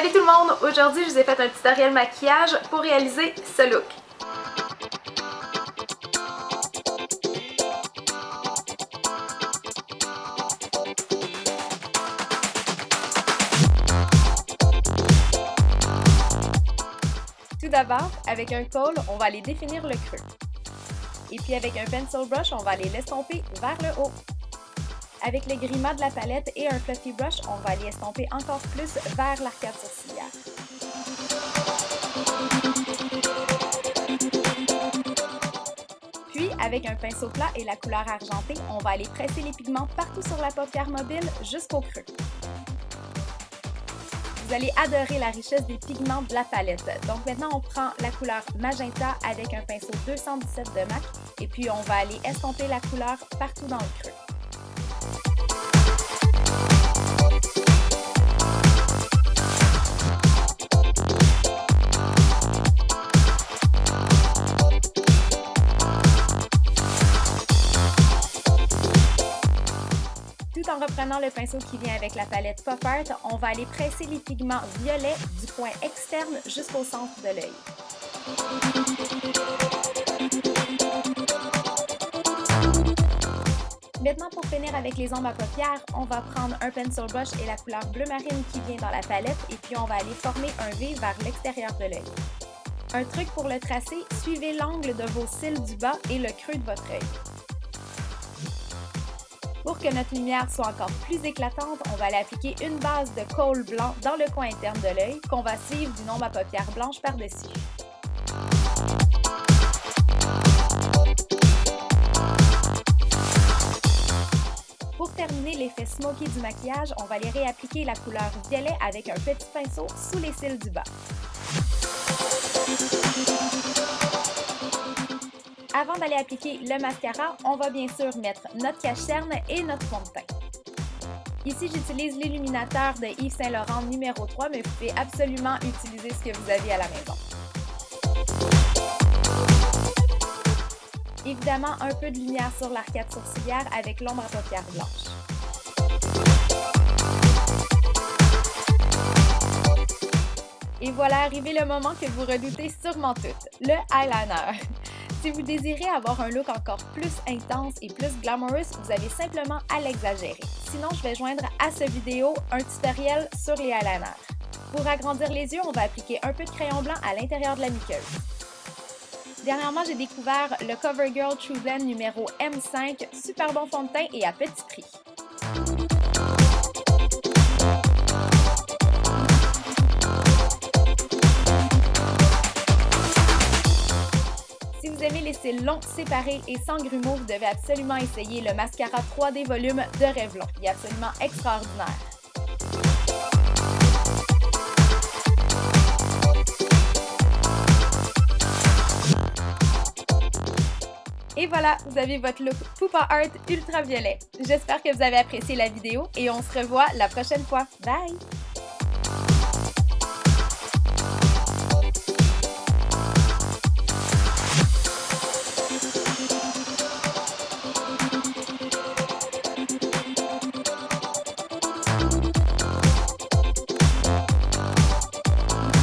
Salut tout le monde! Aujourd'hui, je vous ai fait un tutoriel maquillage pour réaliser ce look. Tout d'abord, avec un col, on va aller définir le creux. Et puis avec un pencil brush, on va aller l'estomper vers le haut. Avec le gris de la palette et un fluffy brush, on va aller estomper encore plus vers l'arcade sourcilière. Puis, avec un pinceau plat et la couleur argentée, on va aller presser les pigments partout sur la paupière mobile jusqu'au creux. Vous allez adorer la richesse des pigments de la palette. Donc maintenant, on prend la couleur magenta avec un pinceau 217 de MAC et puis on va aller estomper la couleur partout dans le creux. Tout en reprenant le pinceau qui vient avec la palette Pop Art, on va aller presser les pigments violets du point externe jusqu'au centre de l'œil. Maintenant, pour finir avec les ombres à paupières, on va prendre un pencil brush et la couleur bleu marine qui vient dans la palette et puis on va aller former un V vers l'extérieur de l'œil. Un truc pour le tracer, suivez l'angle de vos cils du bas et le creux de votre œil. Pour que notre lumière soit encore plus éclatante, on va aller appliquer une base de colle blanc dans le coin interne de l'œil qu'on va suivre d'une ombre à paupières blanche par-dessus. Pour terminer l'effet smoky du maquillage, on va aller réappliquer la couleur violet avec un petit pinceau sous les cils du bas. Avant d'aller appliquer le mascara, on va bien sûr mettre notre cache-cerne et notre fond de teint. Ici, j'utilise l'illuminateur de Yves Saint Laurent numéro 3, mais vous pouvez absolument utiliser ce que vous avez à la maison. Évidemment, un peu de lumière sur l'arcade sourcilière avec l'ombre à paupières blanche. Et voilà arrivé le moment que vous redoutez sûrement toutes, le eyeliner. Si vous désirez avoir un look encore plus intense et plus glamorous, vous avez simplement à l'exagérer. Sinon, je vais joindre à cette vidéo un tutoriel sur les eyeliners. Pour agrandir les yeux, on va appliquer un peu de crayon blanc à l'intérieur de la muqueuse. Dernièrement, j'ai découvert le CoverGirl True numéro M5, super bon fond de teint et à petit prix. Si vous aimez les cils longs, séparés et sans grumeaux, vous devez absolument essayer le mascara 3D volume de Revlon. Il est absolument extraordinaire. Et voilà, vous avez votre look Poupa Art ultraviolet. J'espère que vous avez apprécié la vidéo et on se revoit la prochaine fois. Bye!